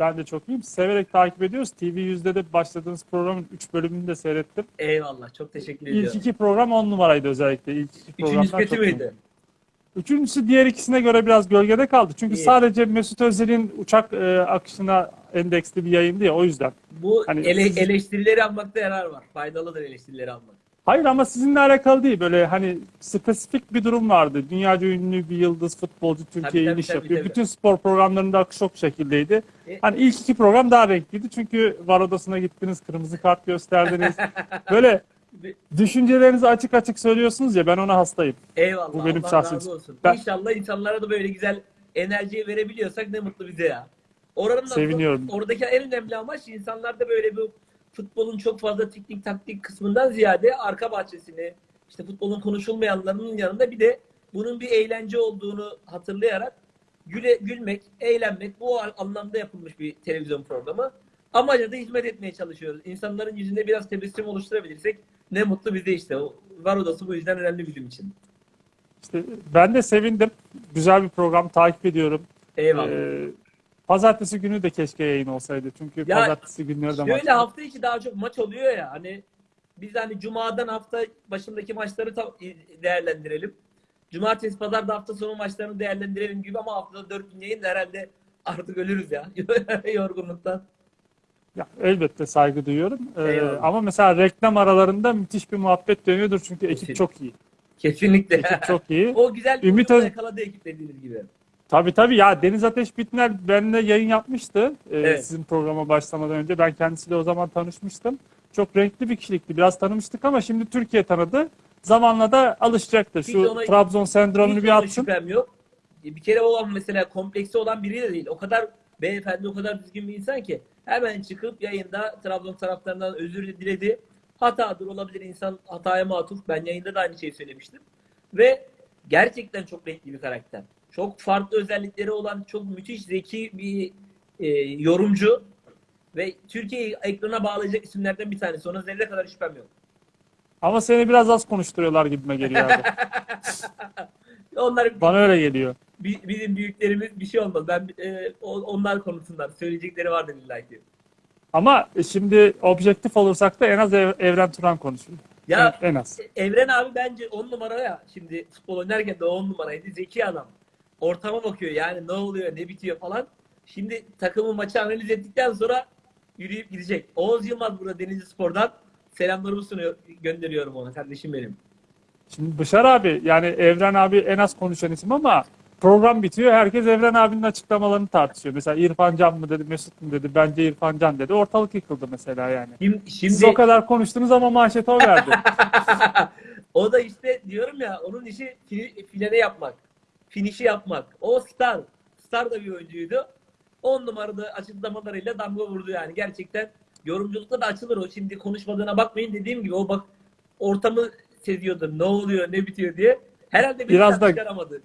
Ben de çok iyiyim. Severek takip ediyoruz. TV yüzde başladığınız programın 3 bölümünü de seyrettim. Eyvallah. Çok teşekkür İlk ediyorum. iki program 10 numaraydı özellikle. İlk iki Üçüncüsü kötü müydü? Üçüncüsü diğer ikisine göre biraz gölgede kaldı. Çünkü İyi. sadece Mesut Özil'in uçak e, akışına endeksli bir yayındı ya o yüzden. Bu Hani ele- siz- eleştirileri almakta yarar var. Faydalıdır eleştirileri almak. Hayır ama sizinle alakalı değil. Böyle hani spesifik bir durum vardı. Dünyaca ünlü bir yıldız futbolcu Türkiye'ye iniş tabii, yapıyor. tabii. Bütün spor programlarında akış o şekildeydi. E- Hani ilk iki program daha renkliydi. Çünkü var odasına gittiniz, kırmızı kart gösterdiniz. Böyle düşüncelerinizi açık açık söylüyorsunuz ya ben ona hastayım. Eyvallah. Bu benim Allah şahsi- razı olsun. Ben- İnşallah insanlara da böyle güzel enerjiyi verebiliyorsak ne mutlu bize ya. Oranın da- Seviniyorum. Oradaki en önemli amaç insanlarda böyle bu futbolun çok fazla teknik taktik kısmından ziyade arka bahçesini, işte futbolun konuşulmayanlarının yanında bir de bunun bir eğlence olduğunu hatırlayarak güle, gülmek, eğlenmek bu anlamda yapılmış bir televizyon programı. Amaca da hizmet etmeye çalışıyoruz. İnsanların yüzünde biraz tebessüm oluşturabilirsek ne mutlu bize işte. Var odası bu yüzden önemli bizim için. İşte ben de sevindim. Güzel bir program takip ediyorum. Eyvallah. Ee, pazartesi günü de keşke yayın olsaydı. Çünkü Ya, pazartesi günleri de maç Şöyle hafta içi daha çok maç oluyor ya hani biz hani cumadan hafta başındaki maçları değerlendirelim. Cumartesi pazar da hafta sonu maçlarını değerlendirelim gibi ama haftada 4 gün yayın da herhalde artık ölürüz ya yorgunluktan. Ya, elbette saygı duyuyorum. Ee, Eyvallah. ama mesela reklam aralarında müthiş bir muhabbet dönüyordur. Çünkü ekip Kesin. çok iyi. Kesinlikle. Ekip çok iyi. o güzel bir Ümit Öz- yakaladı ekip dediğiniz gibi. Tabii tabii ya Deniz Ateş Bitner benimle yayın yapmıştı. Ee, Evet. Sizin programa başlamadan önce. Ben kendisiyle o zaman tanışmıştım. Çok renkli bir kişilikti. Biraz tanımıştık ama şimdi Türkiye tanıdı. Zamanla da alışacaktır. Şu ona- Trabzon sendromunu Hiç bir ona atsın. şüphem yok. Bir kere olan mesela kompleksi olan biri de değil. O kadar beyefendi, o kadar düzgün bir insan ki hemen çıkıp yayında Trabzon taraftarından özür diledi. Hatadır olabilir insan hataya matuf. Ben yayında da aynı şeyi söylemiştim. Ve gerçekten çok renkli bir karakter. Çok farklı özellikleri olan çok müthiş zeki bir e, yorumcu ve Türkiye'yi ekrana bağlayacak isimlerden bir tanesi. Ona zerre kadar şüphem yok. Ama seni biraz az konuşturuyorlar gibime geliyor abi. Onlar Bana öyle geliyor. Bi- bizim büyüklerimiz bir şey olmaz. Ben e, o- onlar konusunda söyleyecekleri vardır illa ki. Ama şimdi objektif olursak da en az Ev- Evren Turan konuşuyor. Ya En, en az. Evren abi bence on numara ya. Şimdi futbol oynarken de on numaraydı. Zeki adam. Ortama bakıyor yani ne oluyor ne bitiyor falan. Şimdi takımın maçı analiz ettikten sonra yürüyüp gidecek. Oğuz Yılmaz burada Denizli Spor'dan selamlarımı sunuyor, gönderiyorum ona kardeşim benim. Şimdi Bışar abi yani Evren abi en az konuşan isim ama program bitiyor. Herkes Evren abinin açıklamalarını tartışıyor. Mesela İrfan Can mı dedi, Mesut mu dedi, bence İrfan Can dedi. Ortalık yıkıldı mesela yani. Şimdi, Siz şimdi o kadar konuştunuz ama manşeti o verdi. o da işte diyorum ya onun işi fi- filene yapmak. Finişi yapmak. O star. Star da bir oyuncuydu. 10 numarada açıklamalarıyla damga vurdu yani. Gerçekten yorumculukta da açılır o. Şimdi konuşmadığına bakmayın dediğim gibi o bak ortamı seziyordu. Ne oluyor ne bitiyor diye. Herhalde bir Biraz da- çıkaramadı.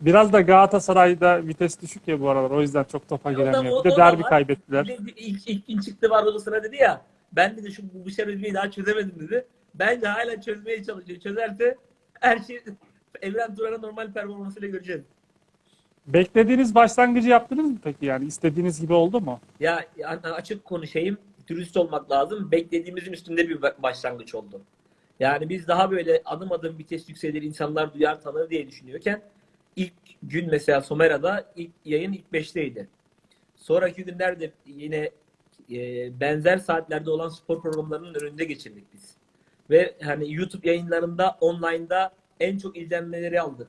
Biraz da Galatasaray'da vites düşük ya bu aralar. O yüzden çok topa da- giremiyor. o- Bir de derbi var. kaybettiler. Bir de ilk, ilk çıktı var odasına dedi ya. Ben dedi şu bu Bışar Özbey'i daha çözemedim dedi. Bence hala çözmeye çalışıyor. Çözerse her şey Evren Turan'ın normal performansıyla göreceğiz. Beklediğiniz başlangıcı yaptınız mı peki yani? istediğiniz gibi oldu mu? Ya yani açık konuşayım, dürüst olmak lazım. Beklediğimizin üstünde bir ba- başlangıç oldu. Yani biz daha böyle adım adım vites yükselir, insanlar duyar tanır diye düşünüyorken ilk gün mesela Somera'da ilk yayın ilk 5'teydi. Sonraki günlerde yine e, benzer saatlerde olan spor programlarının önünde geçirdik biz. Ve hani YouTube yayınlarında, online'da en çok izlenmeleri aldık.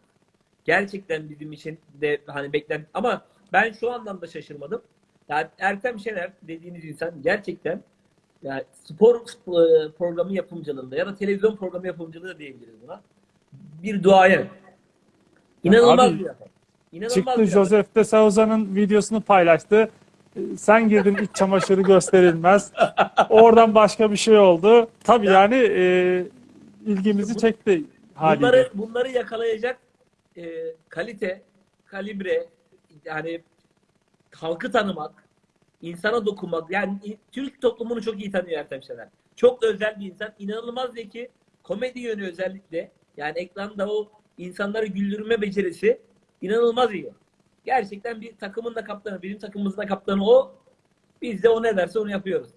Gerçekten bizim için de hani beklen ama ben şu anlamda şaşırmadım. Yani Ertem Şener dediğiniz insan gerçekten yani spor e, programı yapımcılığında ya da televizyon programı yapımcılığı da diyebiliriz buna. Bir duayen. İnanılmaz Abi, bir adam. İnanılmaz Çıktı bir. Joseph de Souza'nın videosunu paylaştı. Ee, Sen girdin iç çamaşırı gösterilmez. Oradan başka bir şey oldu. Tabii Ya- yani e, ilgimizi çekti haliyle. Bunları, bunları yakalayacak e, kalite, kalibre, yani halkı tanımak, insana dokunmak. Yani Türk toplumunu çok iyi tanıyor Ertem Şener. Çok özel bir insan. inanılmaz zeki. Komedi yönü özellikle. Yani ekranda o insanları güldürme becerisi inanılmaz iyi. Gerçekten bir takımın da kaptanı, bizim takımımızın da kaptanı o. Biz de o ne derse onu yapıyoruz.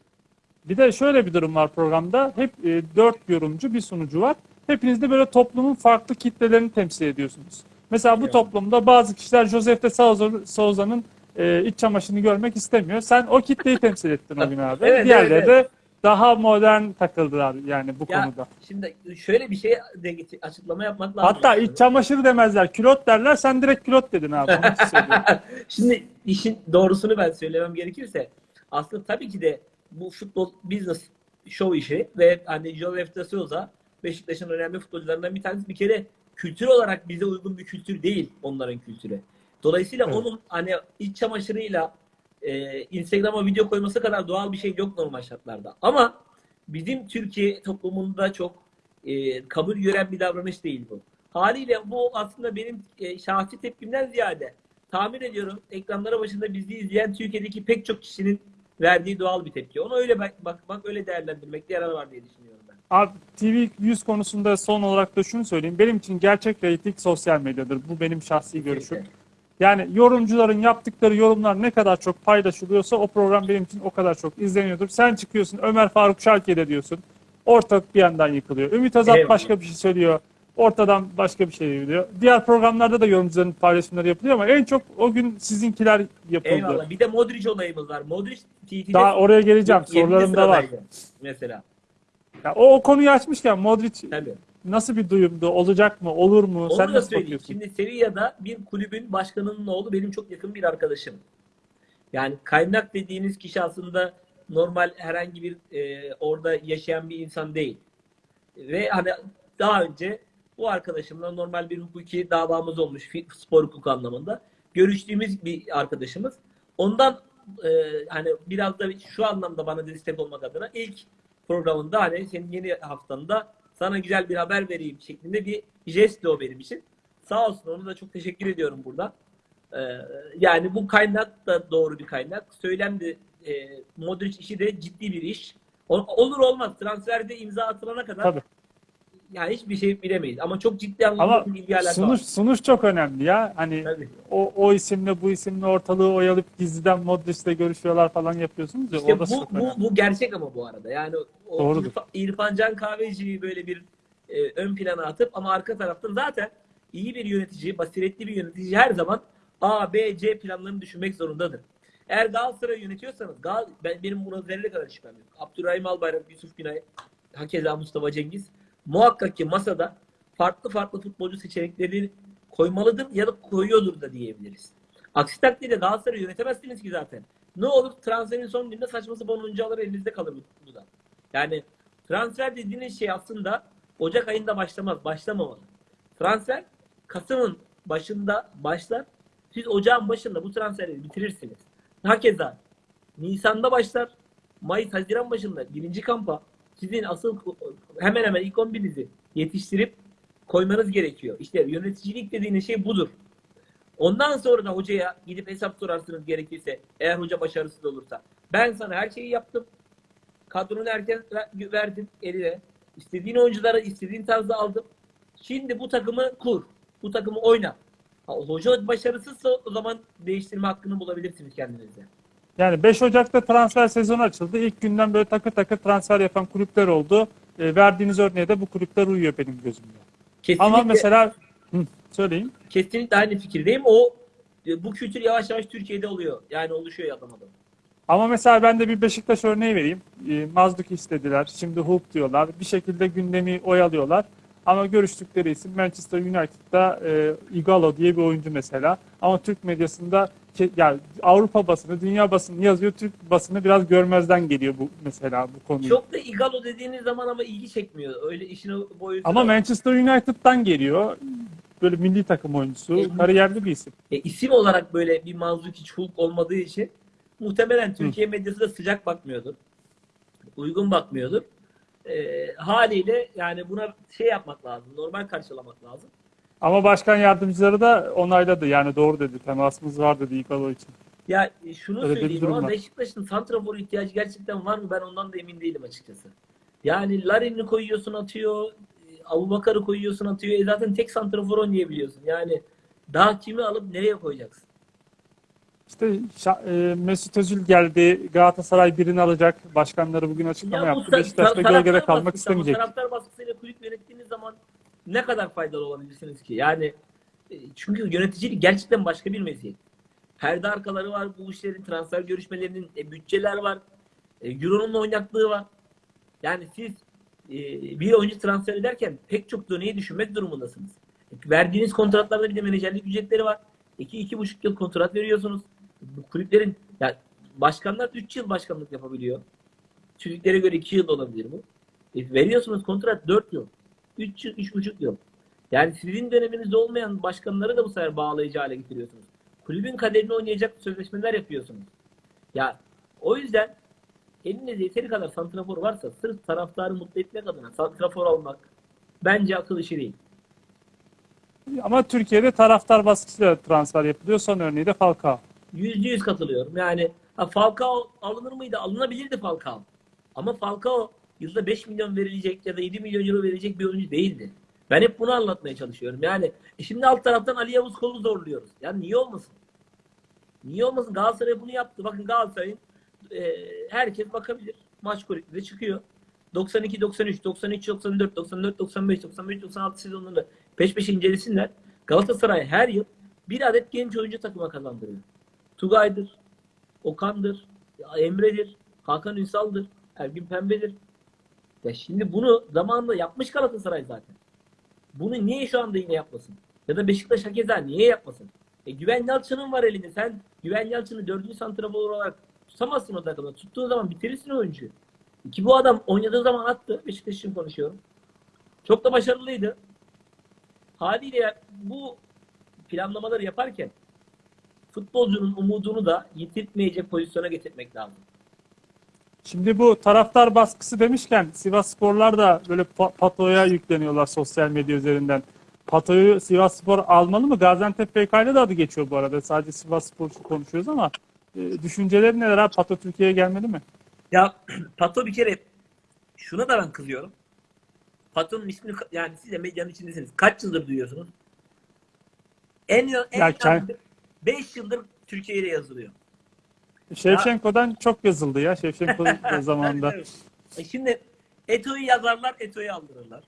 Bir de şöyle bir durum var programda. Hep e, dört yorumcu, bir sunucu var. Hepiniz de böyle toplumun farklı kitlelerini temsil ediyorsunuz. Mesela bu Evet. toplumda bazı kişiler Joseph de Souza- Souza'nın e, iç çamaşırını görmek istemiyor. Sen o kitleyi temsil ettin o gün abi. Evet, Diğerleri evet, de daha modern takıldılar yani bu Ya konuda. şimdi şöyle bir şey de açıklama yapmak lazım. Hatta iç çamaşırı demezler, külot derler. Sen direkt külot dedin abi. Şimdi işin doğrusunu ben söylemem gerekirse aslında tabii ki de bu futbol business show işi ve hani Joseph de Souza Beşiktaş'ın önemli futbolcularından bir tanesi bir kere kültür olarak bize uygun bir kültür değil onların kültürü. Dolayısıyla Evet. onun hani iç çamaşırıyla e, Instagram'a video koyması kadar doğal bir şey yok normal şartlarda. Ama bizim Türkiye toplumunda çok e, kabul gören bir davranış değil bu. Haliyle bu aslında benim e, şahsi tepkimden ziyade tahmin ediyorum ekranlara başında bizi izleyen Türkiye'deki pek çok kişinin verdiği doğal bir tepki. Onu öyle bak, bakmak, öyle değerlendirmekte yarar var diye düşünüyorum. Abi TV 100 konusunda son olarak da şunu söyleyeyim. Benim için gerçek reyting sosyal medyadır. Bu benim şahsi görüşüm. Yani yorumcuların yaptıkları yorumlar ne kadar çok paylaşılıyorsa o program benim için o kadar çok izleniyordur. Sen çıkıyorsun Ömer Faruk Şarki'de diyorsun. Ortalık bir yandan yıkılıyor. Ümit Azat Eyvallah. başka bir şey söylüyor. Ortadan başka bir şey diyor. Diğer programlarda da yorumcuların paylaşımları yapılıyor ama en çok o gün sizinkiler yapıldı. Eyvallah. Bir de Modric olayımız var. Modric TT'de Daha oraya geleceğim. 20. Sorularım da var. Mesela. Ya o, o konuyu açmışken Modric Tabii. nasıl bir duyumdu? Olacak mı? Olur mu? Onu Sen da nasıl söyleyeyim. bakıyorsun? Şimdi Sevilla'da bir kulübün başkanının oğlu benim çok yakın bir arkadaşım. Yani kaynak dediğiniz kişi aslında normal herhangi bir e, orada yaşayan bir insan değil. Ve hani daha önce bu arkadaşımla normal bir hukuki davamız olmuş spor hukuku anlamında. Görüştüğümüz bir arkadaşımız. Ondan e, hani biraz da şu anlamda bana destek olmak adına ilk programında hani senin yeni haftanda sana güzel bir haber vereyim şeklinde bir jest o benim için. Sağ olsun onu da çok teşekkür ediyorum burada. Ee, yani bu kaynak da doğru bir kaynak. Söylem de e, Modric işi de ciddi bir iş. Olur olmaz. Transferde imza atılana kadar Tabii. Yani hiçbir şey bilemeyiz. Ama çok ciddi anlamda Ama bilgi alaka sunuş, var. sunuş çok önemli ya. Hani Tabii. o, o isimle bu isimle ortalığı oyalıp gizliden Modric'le görüşüyorlar falan yapıyorsunuz ya. İşte bu, bu, önemli. bu gerçek ama bu arada. Yani o Doğrudur. İrfa- İrfan Can Kahveci'yi böyle bir e, ön plana atıp ama arka taraftan zaten iyi bir yönetici, basiretli bir yönetici her zaman A, B, C planlarını düşünmek zorundadır. Eğer Galatasaray'ı yönetiyorsanız, Gal ben, benim buna zerre kadar şüphem yok. Abdurrahim Albayrak, Yusuf Günay, hakeza Mustafa Cengiz muhakkak ki masada farklı farklı futbolcu seçenekleri koymalıdır ya da koyuyordur da diyebiliriz. Aksi takdirde Galatasaray'ı yönetemezsiniz ki zaten. Ne olur transferin son gününde saçma sapan elinizde kalır bu, da. Yani transfer dediğiniz şey aslında Ocak ayında başlamaz, başlamamalı. Transfer Kasım'ın başında başlar. Siz Ocağın başında bu transferleri bitirirsiniz. Hakeza Nisan'da başlar. Mayıs, Haziran başında birinci kampa sizin asıl hemen hemen ilk 11'inizi yetiştirip koymanız gerekiyor. İşte yöneticilik dediğiniz şey budur. Ondan sonra da hocaya gidip hesap sorarsınız gerekirse eğer hoca başarısız olursa. Ben sana her şeyi yaptım. Kadronu erken ver- verdim eline. İstediğin oyuncuları istediğin tarzda aldım. Şimdi bu takımı kur. Bu takımı oyna. Ha, hoca başarısızsa o zaman değiştirme hakkını bulabilirsiniz kendinize. Yani 5 Ocak'ta transfer sezonu açıldı. İlk günden böyle takır takır transfer yapan kulüpler oldu. E, verdiğiniz örneğe de bu kulüpler uyuyor benim gözümde. Kesinlikle, Ama mesela Hı, söyleyin. kesinlikle aynı fikirdeyim. O e, bu kültür yavaş yavaş Türkiye'de oluyor. Yani oluşuyor adam adam. Ama mesela ben de bir Beşiktaş örneği vereyim. E, Mazduk istediler. Şimdi Hulk diyorlar. Bir şekilde gündemi oyalıyorlar. Ama görüştükleri isim Manchester United'da e, Igalo diye bir oyuncu mesela. Ama Türk medyasında yani Avrupa basını, dünya basını yazıyor. Türk basını biraz görmezden geliyor bu mesela bu konuyu. Çok da Igalo dediğiniz zaman ama ilgi çekmiyor. Öyle işin boyutu. Ama. Manchester United'dan geliyor. Böyle milli takım oyuncusu. E, Kariyerli bir isim. E, isim olarak böyle bir Manzukic Hulk olmadığı için muhtemelen Türkiye medyası da sıcak bakmıyordur. Uygun bakmıyordur. E, haliyle yani buna şey yapmak lazım. Normal karşılamak lazım. Ama başkan yardımcıları da onayladı. Yani doğru dedi. Temasımız var dedi Igalo için. Ya şunu Öyle söyleyeyim ama. Beşiktaş'ın santrafor ihtiyacı gerçekten var mı? Ben ondan da emin değilim açıkçası. Yani Larin'i koyuyorsun atıyor. e, Abubakar'ı koyuyorsun atıyor. E zaten tek santrafor oynayabiliyorsun. Yani daha kimi alıp nereye koyacaksın? İşte e, Mesut Özil geldi. Galatasaray birini alacak. Başkanları bugün açıklama Ya yaptı. ta- Beşiktaş da ta- taraftar gölgede kalmak baskısı istemeyecek. Taraftar baskısıyla kulüp yönettiğiniz zaman ne kadar faydalı olabilirsiniz ki? Yani e, çünkü yöneticilik gerçekten başka bir meziyet. Perde arkaları var bu işlerin, transfer görüşmelerinin, e, bütçeler var. E, Euro'nun oynaklığı var. Yani siz e, bir oyuncu transfer ederken pek çok döneyi düşünmek durumundasınız. E, verdiğiniz kontratlarda bir de menajerlik ücretleri var. 2-2,5 yıl kontrat veriyorsunuz. Bu kulüplerin ya başkanlar 3 yıl başkanlık yapabiliyor. Türklere göre 2 yıl olabilir bu. E, veriyorsunuz kontrat 4 yıl. 3 yıl, 3,5 yıl. Yani sizin döneminizde olmayan başkanları da bu sefer bağlayıcı hale getiriyorsunuz. Kulübün kaderini oynayacak sözleşmeler yapıyorsunuz. Ya o yüzden elinizde yeteri kadar santrafor varsa sırf taraftarı mutlu etmek adına santrafor almak bence akıl işi değil. Ama Türkiye'de taraftar baskısıyla transfer yapılıyor. Son örneği de Falcao. Yüzde yüz katılıyorum. Yani ha, Falcao alınır mıydı? Alınabilirdi Falcao. Ama Falcao yılda 5 milyon verilecek ya da 7 milyon euro verilecek bir oyuncu değildi. Ben hep bunu anlatmaya çalışıyorum. Yani e şimdi alt taraftan Ali Yavuz kolu zorluyoruz. Yani niye olmasın? Niye olmasın? Galatasaray bunu yaptı. Bakın Galatasaray'ın e, herkes bakabilir. Maç kulüpleri çıkıyor. 92, 93, 93, 94, 94, 95, 95, 96 sezonlarında peş peşe incelesinler. Galatasaray her yıl bir adet genç oyuncu takıma kazandırıyor. Tugay'dır, Okan'dır, Emre'dir, Hakan Ünsal'dır, Ergün Pembe'dir. Ya şimdi bunu zamanında yapmış Galatasaray zaten. Bunu niye şu anda yine yapmasın? Ya da Beşiktaş hakeza niye yapmasın? E, Güven Yalçın'ın var elinde. Sen Güven Yalçın'ı dördüncü santrafor olarak tutamazsın o takımda. Tuttuğun zaman bitirirsin oyuncuyu. Ki bu adam oynadığı zaman attı. Beşiktaş için konuşuyorum. Çok da başarılıydı. Haliyle bu planlamaları yaparken futbolcunun umudunu da yitirtmeyecek pozisyona getirmek lazım. Şimdi bu taraftar baskısı demişken Sivas Sporlar da böyle pa- Pato'ya yükleniyorlar sosyal medya üzerinden. Pato'yu Sivas Spor almalı mı? Gaziantep PK'yla da adı geçiyor bu arada. Sadece Sivas Spor konuşuyoruz ama e, düşünceleri neler abi? Pato Türkiye'ye gelmeli mi? Ya Pato bir kere şuna da ben kızıyorum. Pato'nun ismini yani siz de medyanın içindesiniz. Kaç yıldır duyuyorsunuz? En en Ya kend- 5 yıldır Türkiye ile yazılıyor. Şevşenko'dan çok yazıldı ya. Şevşenko zamanında. Evet. E Şimdi Eto'yu yazarlar, Eto'yu aldırırlar.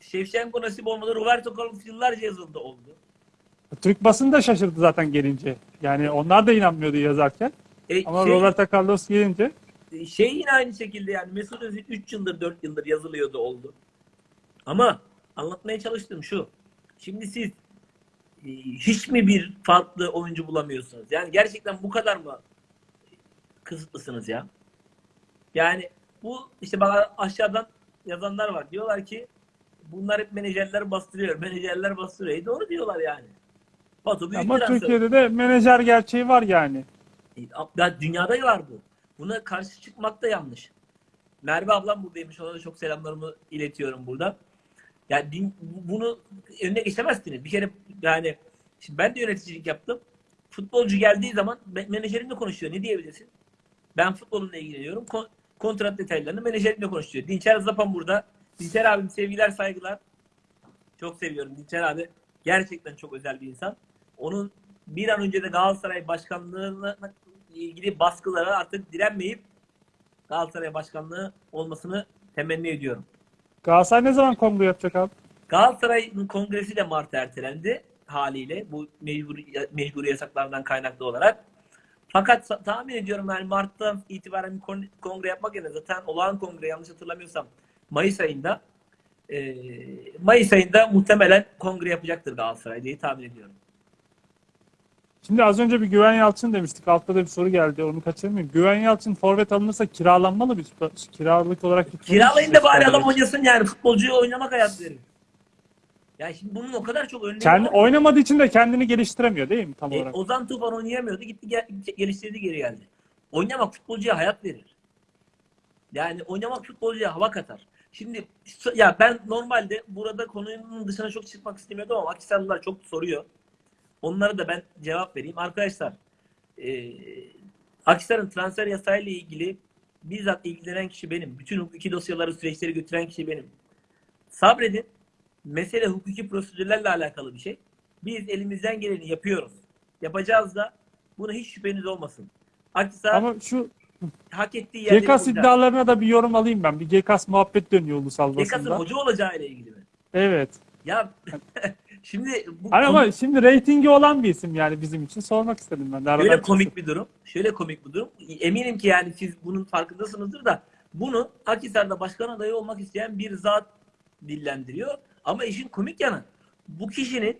Şevşenko nasip olmadı. Roberto Carlos yıllarca yazıldı oldu. Türk basını da şaşırdı zaten gelince. Yani onlar da inanmıyordu yazarken. E, Ama şey, Roberto Carlos gelince şey yine aynı şekilde yani Mesut Özil 3 yıldır 4 yıldır yazılıyordu oldu. Ama anlatmaya çalıştığım şu. Şimdi siz e, hiç mi bir farklı oyuncu bulamıyorsunuz? Yani gerçekten bu kadar mı kısıtlısınız ya? Yani bu işte bana aşağıdan yazanlar var. Diyorlar ki bunlar hep menajerler bastırıyor. Menajerler bastırıyor. E doğru diyorlar yani. Batu büyük ama transfer. Türkiye'de de menajer gerçeği var yani. E, Ya dünyada var bu. Buna karşı çıkmak da yanlış. Merve ablam buradaymış. Ona da çok selamlarımı iletiyorum burada. Yani din- bunu önüne geçemezsiniz. Bir kere yani şimdi ben de yöneticilik yaptım. Futbolcu geldiği zaman me- menajerimle konuşuyor. Ne diyebilirsin? Ben futbolunla ilgileniyorum. Kon- kontrat detaylarını menajerimle konuşuyor. Dinçer Zapan burada. Dinçer abim sevgiler saygılar. Çok seviyorum Dinçer abi. Gerçekten çok özel bir insan. Onun bir an önce de Galatasaray başkanlığına ilgili baskılara artık direnmeyip Galatasaray başkanlığı olmasını temenni ediyorum. Galatasaray ne zaman kongre yapacak abi? Galatasaray'ın kongresi de Mart'a ertelendi haliyle bu mecbur, mecburi yasaklardan kaynaklı olarak. Fakat tahmin ediyorum yani Mart'tan itibaren bir kon- kongre yapmak yerine zaten olağan kongre yanlış hatırlamıyorsam Mayıs ayında e, Mayıs ayında muhtemelen kongre yapacaktır Galatasaray diye tahmin ediyorum. Şimdi az önce bir Güven Yalçın demiştik. Altta da bir soru geldi. Onu kaçırmayayım. Güven Yalçın forvet alınırsa kiralanmalı bir kiralık olarak mu Kiralayın da bari adam oynasın yani futbolcuya oynamak hayat verir. Yani şimdi bunun o kadar çok örneği Kendi var. oynamadığı için de kendini geliştiremiyor değil mi tam E, olarak? Ozan Tufan oynayamıyordu. Gitti gel- geliştirdi geri geldi. Oynamak futbolcuya hayat verir. Yani oynamak futbolcuya hava katar. Şimdi ya ben normalde burada konunun dışına çok çıkmak istemiyordum ama Akisarlılar çok soruyor. Onlara da ben cevap vereyim. Arkadaşlar e, Akisar'ın transfer yasayla ilgili bizzat ilgilenen kişi benim. Bütün hukuki dosyaları, süreçleri götüren kişi benim. Sabredin. Mesele hukuki prosedürlerle alakalı bir şey. Biz elimizden geleni yapıyoruz. Yapacağız da Buna hiç şüpheniz olmasın. Akhisar Ama şu hak ettiği yerde GKS iddialarına da bir yorum alayım ben. Bir GKS muhabbet dönüyor ulusal GKS'ın basında. hoca olacağıyla ilgili mi? Evet. Ya şimdi bu konu- ama şimdi reytingi olan bir isim yani bizim için sormak istedim ben de. Şöyle çıksın. komik bir durum. Şöyle komik bir durum. Eminim ki yani siz bunun farkındasınızdır da bunu Akhisar'da başkan adayı olmak isteyen bir zat dillendiriyor. Ama işin komik yanı bu kişinin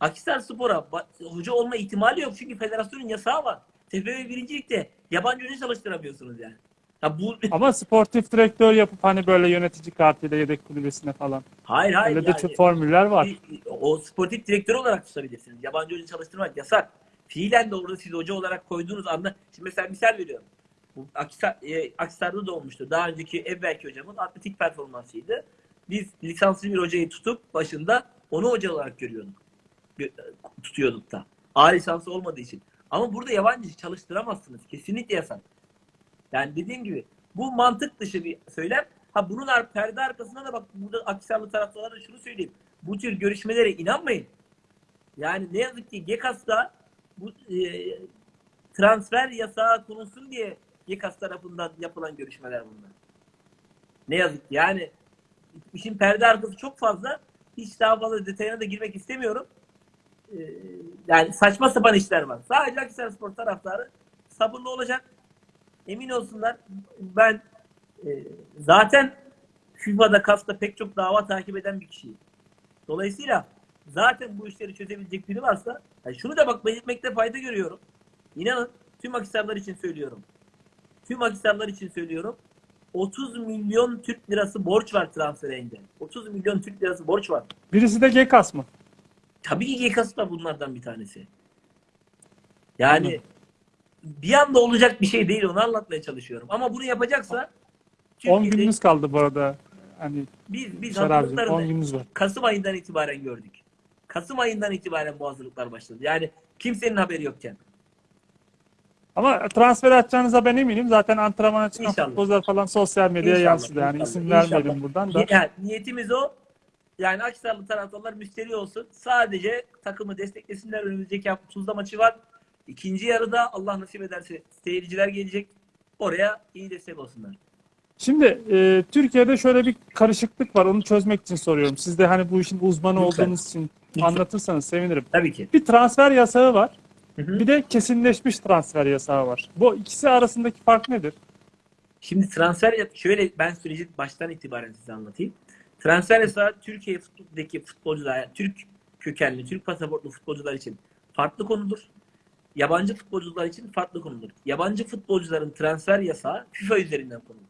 Akhisar Spor'a hoca olma ihtimali yok. Çünkü federasyonun yasağı var. TFF birincilikte yabancı hoca çalıştıramıyorsunuz yani. Ya bu Ama sportif direktör yapıp hani böyle yönetici kartıyla yedek kulübesine falan. hayır hayır Öyle de yani, çok formüller var. bir- o sportif direktör olarak tutabilirsiniz. Yabancı hoca çalıştırmak yasak. Fiilen de orada siz hoca olarak koyduğunuz anda şimdi mesela misal veriyorum. Bu Akhisar, e, Akhisar'da da olmuştu. Daha önceki evvelki hocamın atletik performansıydı. Biz lisanslı bir hocayı tutup başında onu hoca olarak görüyorduk. Gö- Tutuyorduk da. A lisansı olmadığı için. Ama burada yabancı çalıştıramazsınız. Kesinlikle yasak. Yani dediğim gibi bu mantık dışı bir söylem. Ha bunun perde arkasında da bak burada Akhisarlı taraftarlara da şunu söyleyeyim. Bu tür görüşmelere inanmayın. Yani ne yazık ki GEKAS'ta bu e, transfer yasağı konulsun diye GEKAS tarafından yapılan görüşmeler bunlar. Ne yazık ki yani işin perde arkası çok fazla. Hiç daha fazla detayına da girmek istemiyorum. E, yani saçma sapan işler var. Sadece Akhisar Spor taraftarı sabırlı olacak. Emin olsunlar. Ben e, zaten FIFA'da KAS'ta pek çok dava takip eden bir kişiyim. Dolayısıyla zaten bu işleri çözebilecek biri varsa yani şunu da bak belirtmekte fayda görüyorum. İnanın tüm Akhisarlar için söylüyorum. Tüm Akhisarlar için söylüyorum. 30 milyon Türk lirası borç var transfer engel. 30 milyon Türk lirası borç var. Birisi de GKS mı? Tabii ki GKS da bunlardan bir tanesi. Yani Anladım. Bir anda olacak bir şey değil onu anlatmaya çalışıyorum. Ama bunu yapacaksa 10 Türkiye'de gününüz kaldı bu arada. Hani biz biz Şarabcığım 10 hazırlıklarını gününüz var. Kasım ayından itibaren gördük. Kasım ayından itibaren bu hazırlıklar başladı. Yani kimsenin haberi yokken. Ama transfer atacağınıza ben eminim. Zaten antrenmana çıkan İnşallah. futbolcular falan sosyal medyaya İnşallah, yansıdı. Yani inşallah, isim inşallah. vermeyelim buradan da. Yani niyetimiz o. Yani Akhisarlı taraftarlar müşteri olsun. Sadece takımı desteklesinler. Önümüzdeki hafta Tuzla maçı var. İkinci yarıda Allah nasip ederse seyirciler gelecek. Oraya iyi destek olsunlar. Şimdi e, Türkiye'de şöyle bir karışıklık var. Onu çözmek için soruyorum. Siz de hani bu işin uzmanı Lütfen. olduğunuz için Lütfen. anlatırsanız sevinirim. Tabii ki. Bir transfer yasağı var. Hı hı. Bir de kesinleşmiş transfer yasağı var. Bu ikisi arasındaki fark nedir? Şimdi transfer şöyle ben süreci baştan itibaren size anlatayım. Transfer yasağı Türkiye futbolundaki futbolcular, yani Türk kökenli, Türk pasaportlu futbolcular için farklı konudur. Yabancı futbolcular için farklı konudur. Yabancı futbolcuların transfer yasağı FIFA üzerinden konulur.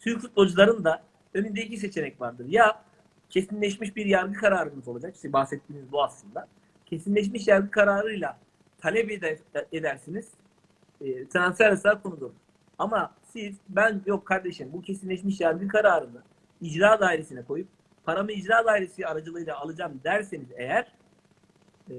Türk futbolcuların da önünde iki seçenek vardır. Ya kesinleşmiş bir yargı kararınız olacak. İşte bahsettiğiniz bu aslında. Kesinleşmiş yargı kararıyla talep eder- edersiniz. E, transfer yasağı konudur. Ama siz ben yok kardeşim bu kesinleşmiş yargı kararını icra dairesine koyup paramı icra dairesi aracılığıyla alacağım derseniz eğer e,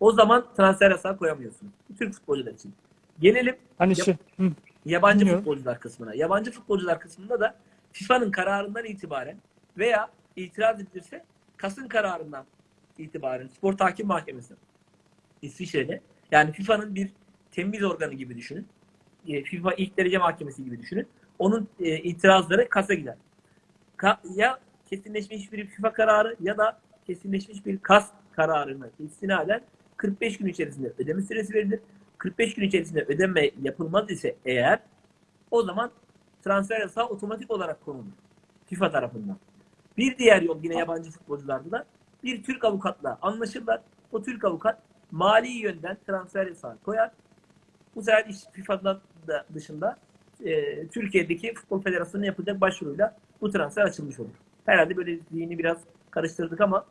o zaman transfer yasağı koyamıyorsunuz. Türk futbolcular için. Gelelim Hani Yap- şey, hı, yabancı Dinliyorum. futbolcular kısmına. Yabancı futbolcular kısmında da FIFA'nın kararından itibaren veya itiraz edilirse Kas'ın kararından itibaren Spor Tahkim Mahkemesi İsviçre'de yani FIFA'nın bir temiz organı gibi düşünün. E, FIFA ilk derece mahkemesi gibi düşünün. Onun e, itirazları Kas'a gider. Ka- ya kesinleşmiş bir FIFA kararı ya da kesinleşmiş bir KAS kararını istinaden 45 gün içerisinde ödeme süresi verilir. 45 gün içerisinde ödeme yapılmaz ise eğer o zaman transfer yasağı otomatik olarak konulur. FIFA tarafından. Bir diğer yol yine yabancı futbolcularda da bir Türk avukatla anlaşırlar. O Türk avukat mali yönden transfer yasağı koyar. Bu sefer iş FIFA'dan da dışında e, Türkiye'deki Futbol Federasyonu'na yapılacak başvuruyla bu transfer açılmış olur. Herhalde böyle zihni biraz karıştırdık ama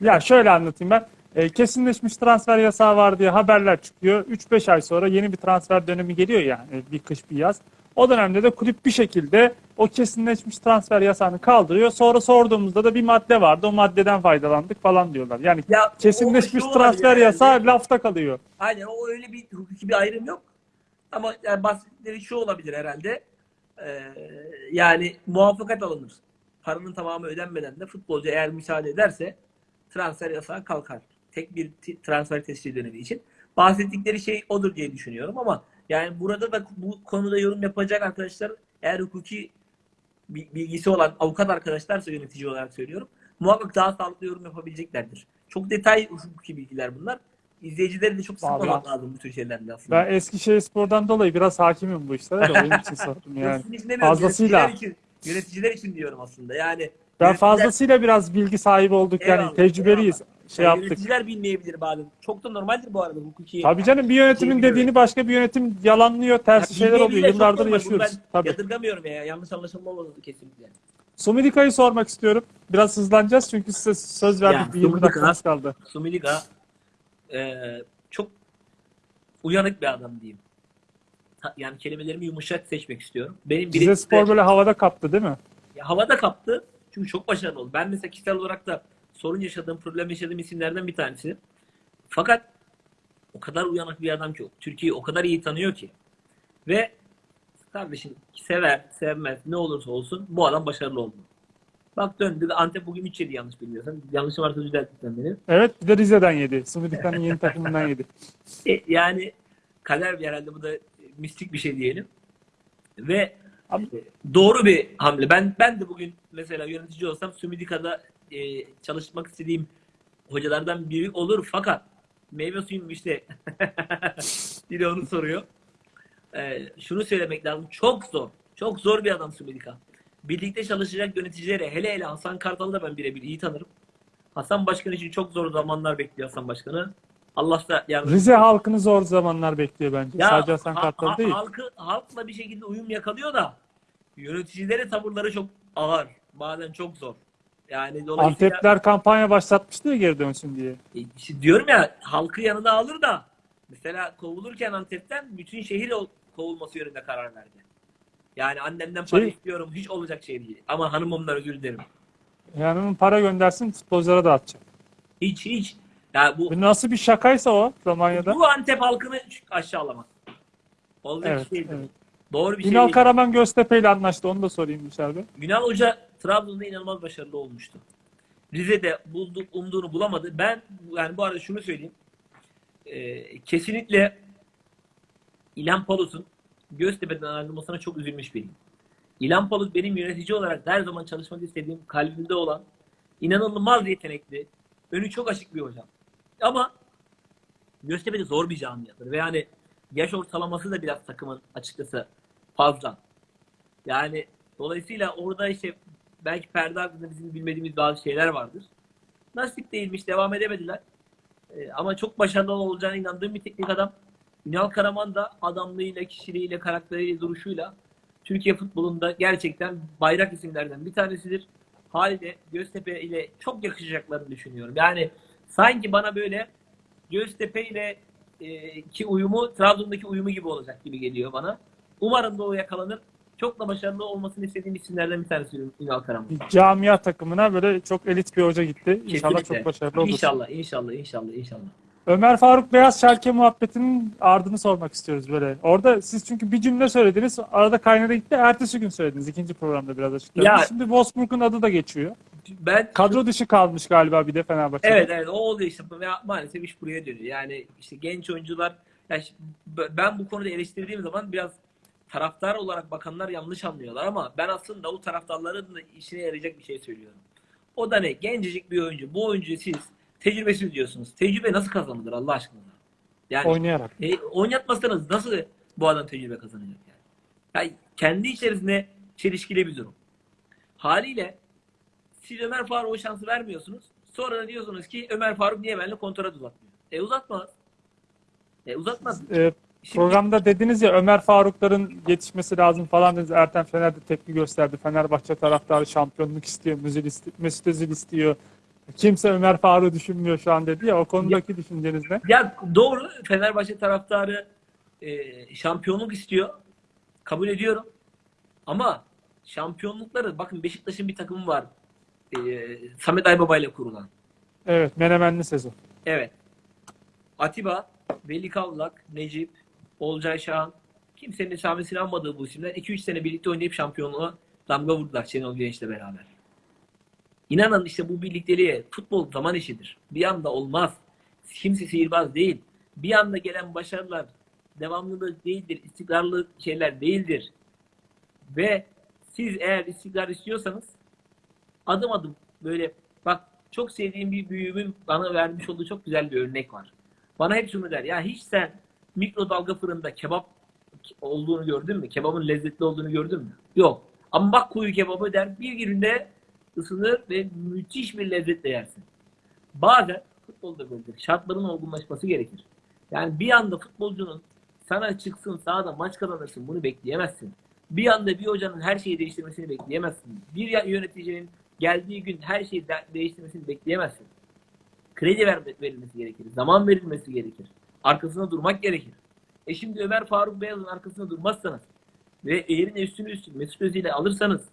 Ya şöyle anlatayım ben. E, kesinleşmiş transfer yasağı var diye haberler çıkıyor. 3-5 ay sonra yeni bir transfer dönemi geliyor yani bir kış bir yaz. O dönemde de kulüp bir şekilde o kesinleşmiş transfer yasağını kaldırıyor. Sonra sorduğumuzda da bir madde vardı. O maddeden faydalandık falan diyorlar. Yani ya kesinleşmiş transfer yasağı lafta kalıyor. Aynen o öyle bir hukuki bir ayrım yok. Ama yani bahsettikleri şu olabilir herhalde. Ee, yani muvaffakat alınır. Paranın tamamı ödenmeden de futbolcu eğer müsaade ederse transfer yasağı kalkar. Tek bir transfer tescil dönemi için. bahsettikleri şey odur diye düşünüyorum ama yani burada da bu konuda yorum yapacak arkadaşlar eğer hukuki bi- bilgisi olan avukat arkadaşlarsa yönetici olarak söylüyorum. Muhakkak daha sağlıklı yorum yapabileceklerdir. Çok detay hukuki bilgiler bunlar. İzleyicileri de çok sıkmamak lazım bu tür şeylerle aslında. Ben Eskişehir Spor'dan dolayı biraz hakimim bu işlere de onun için sordum yani. Fazlasıyla. Yöneticiler için, yöneticiler için diyorum aslında. Yani Ben fazlasıyla biraz bilgi sahibi olduk yani Eyvallah, tecrübeliyiz. Şey yani yaptık. Yöneticiler bilmeyebilir bazen. Çok da normaldir bu arada hukuki. Tabii canım bir yönetimin Bilmiyorum. dediğini başka bir yönetim yalanlıyor, Ya tersi şeyler oluyor. Yıllardır yaşıyoruz. Ben Tabii. yadırgamıyorum ya. Yanlış anlaşılma olmadı kesinlikle. Sumidika'yı sormak istiyorum. Biraz hızlanacağız çünkü size söz verdik. Ya, bir 20 Sumidika- dakikamız kaldı. Sumiliga e, çok uyanık bir adam diyeyim. Yani kelimelerimi yumuşak seçmek istiyorum. Benim Rize birincisi de- Spor böyle havada kaptı değil mi? Ya havada kaptı. Çünkü çok başarılı oldu. Ben mesela kişisel olarak da sorun yaşadığım, problem yaşadığım isimlerden bir tanesi. Fakat o kadar uyanık bir adam ki, Türkiye'yi o kadar iyi tanıyor ki. Ve kardeşim sever, sevmez, ne olursa olsun bu adam başarılı oldu. Bak döndü. Antep bugün 3 yedi yanlış bilmiyorsam. Yanlışım varsa düzelt lütfen beni. Evet bir de Rize'den yedi. Sumidika'nın yeni takımından yedi. E, yani kader bir herhalde bu da mistik bir şey diyelim. Ve e, doğru bir hamle. Ben ben de bugün mesela yönetici olsam Sumidika'da e, çalışmak istediğim hocalardan biri olur fakat meyve suyum işte biri onu soruyor. E, şunu söylemek lazım. Çok zor. Çok zor bir adam Sumidika. Birlikte çalışacak yöneticilere hele hele Hasan Kartal'ı da ben birebir iyi tanırım. Hasan Başkan için çok zor zamanlar bekliyor Hasan Başkan'ı. Allah da yardım Rize halkını zor zamanlar bekliyor bence. ya Sadece Hasan ha- Kartal ha- değil. Halkı, halkla bir şekilde uyum yakalıyor da yöneticilere tavırları çok ağır. Bazen çok zor. Yani dolayısıyla Antepler kampanya başlatmıştı ya geri dönsün diye. E, işte diyorum ya halkı yanına alır da mesela kovulurken Antep'ten bütün şehir kovulması yönünde karar verdi. Yani annemden para Şey- istiyorum hiç olacak şey değil. Ama hanımımdan özür dilerim. Yani onun para göndersin futbolculara dağıtacak. Hiç hiç. Ya bu Bu nasıl bir şakaysa o Romanya'da. bu Antep halkını aşağılamak. Olacak Evet, şey değil. evet. Doğru bir şey Ünal değil. Karaman Göztepe ile anlaştı. Onu da sorayım dışarıda. Günal Hoca Trabzon'da inanılmaz başarılı olmuştu. Rize'de buldu, umduğunu bulamadı. Ben yani bu arada şunu söyleyeyim. Ee, kesinlikle İlhan Palus'un Göztepe'den ayrılmasına çok üzülmüş biriyim. İlhan Palus benim yönetici olarak her zaman çalışmak istediğim, kalbimde olan, inanılmaz yetenekli, önü çok açık bir hocam. Ama Göztepe'de zor bir camiadır ve yani yaş ortalaması da biraz takımın açıkçası fazla. Yani dolayısıyla orada işte belki perde hakkında bizim bilmediğimiz bazı şeyler vardır. Nasip değilmiş, devam edemediler. Ee, ama çok başarılı olacağına inandığım bir teknik adam. Ünal Karaman da adamlığıyla, kişiliğiyle, karakteriyle, duruşuyla Türkiye futbolunda gerçekten bayrak isimlerden bir tanesidir. Haliyle Göztepe ile çok yakışacaklarını düşünüyorum. Yani sanki bana böyle Göztepe ile e, ki uyumu Trabzon'daki uyumu gibi olacak gibi geliyor bana. Umarım da o yakalanır. Çok da başarılı olmasını istediğim isimlerden bir tanesi Ünal Karaman. Camia takımına böyle çok elit bir hoca gitti. İnşallah Kesinlikle. çok başarılı olur. İnşallah, inşallah, inşallah, inşallah. Ömer Faruk Beyaz Şarkı muhabbetinin ardını sormak istiyoruz böyle. Orada siz çünkü bir cümle söylediniz. Arada kaynadı gitti. Ertesi gün söylediniz. ikinci programda biraz açıkladınız. Ya- Şimdi Wolfsburg'un adı da geçiyor. Ben Kadro dışı kalmış galiba bir de Fenerbahçe'de. Evet evet o oldu işte ve maalesef iş buraya dönüyor. Yani işte genç oyuncular ya b- ben bu konuda eleştirdiğim zaman biraz taraftar olarak bakanlar yanlış anlıyorlar ama ben aslında o taraftarların da işine yarayacak bir şey söylüyorum. O da ne? Gencecik bir oyuncu. Bu oyuncuyu siz tecrübesiz diyorsunuz. Tecrübe nasıl kazanılır Allah aşkına? Yani Oynayarak. e, oynatmasanız nasıl bu adam tecrübe kazanacak yani? yani kendi içerisinde çelişkili bir durum. Haliyle siz Ömer Faruk'a o şansı vermiyorsunuz. Sonra da diyorsunuz ki Ömer Faruk niye benimle kontrat uzatmıyor? E uzatmaz. E uzatmaz. Ee, Şimdi, programda dediniz ya Ömer Farukların yetişmesi lazım falan dediniz. Erten Fener'de tepki gösterdi. Fenerbahçe taraftarı şampiyonluk istiyor. Mesut Özil istiyor. Kimse Ömer Faruk'u düşünmüyor şu an dedi ya. O konudaki düşünceniz ne? ya doğru Fenerbahçe taraftarı e, şampiyonluk istiyor. Kabul ediyorum. Ama şampiyonlukları bakın Beşiktaş'ın bir takımı var. E, Samet Aybaba ile kurulan. Evet. Menemenli sezon. Evet. Atiba, Veli Kavlak, Necip, Olcay Şahan. Kimsenin esamesini almadığı bu isimler 2-3 sene birlikte oynayıp şampiyonluğa damga vurdular Şenol Güneş'le beraber. İnanın işte bu birlikteliğe futbol zaman işidir. Bir anda olmaz. Kimse sihirbaz değil. bir anda gelen başarılar devamlılık değildir, istikrarlı şeyler değildir. Ve siz eğer istikrar istiyorsanız adım adım böyle bak çok sevdiğim bir büyüğümün bana vermiş olduğu çok güzel bir örnek var. Bana hep şunu der. Ya hiç sen mikrodalga fırında kebap olduğunu gördün mü? Kebabın lezzetli olduğunu gördün mü? Yok. Ama bak kuyu kebabı der bir günde ısınır ve müthiş bir lezzetle yersin. Bazen futbolda böyledir. Şartların olgunlaşması gerekir. Yani bir anda futbolcunun sana çıksın sahada maç kazanırsın bunu bekleyemezsin. Bir anda bir hocanın her şeyi değiştirmesini bekleyemezsin. Bir yöneticinin geldiği gün her şeyi de- değiştirmesini bekleyemezsin. Kredi ver- verilmesi gerekir. Zaman verilmesi gerekir. Arkasında durmak gerekir. E şimdi Ömer Faruk Beyaz'ın arkasında durmazsanız ve eğrine üstünü üstün Mesut Özil'i alırsanız